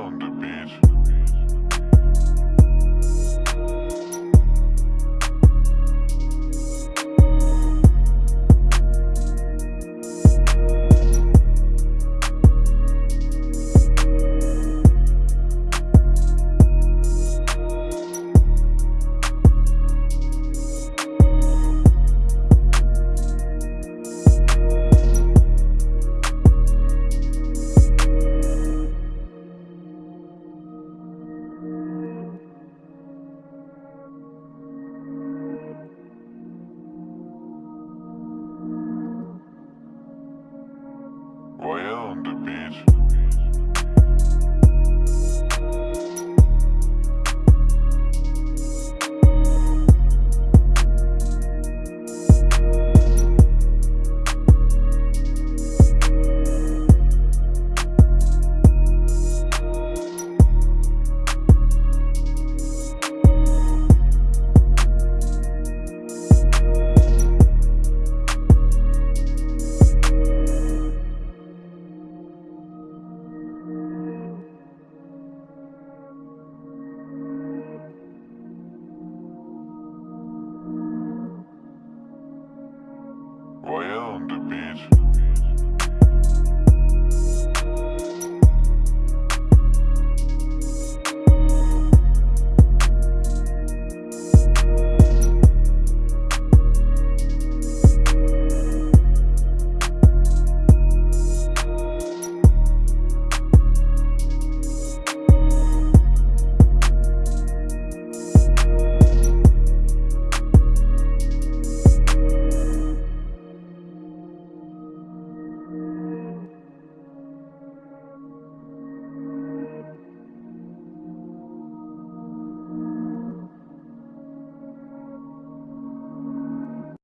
On the beach. Church. on the beach.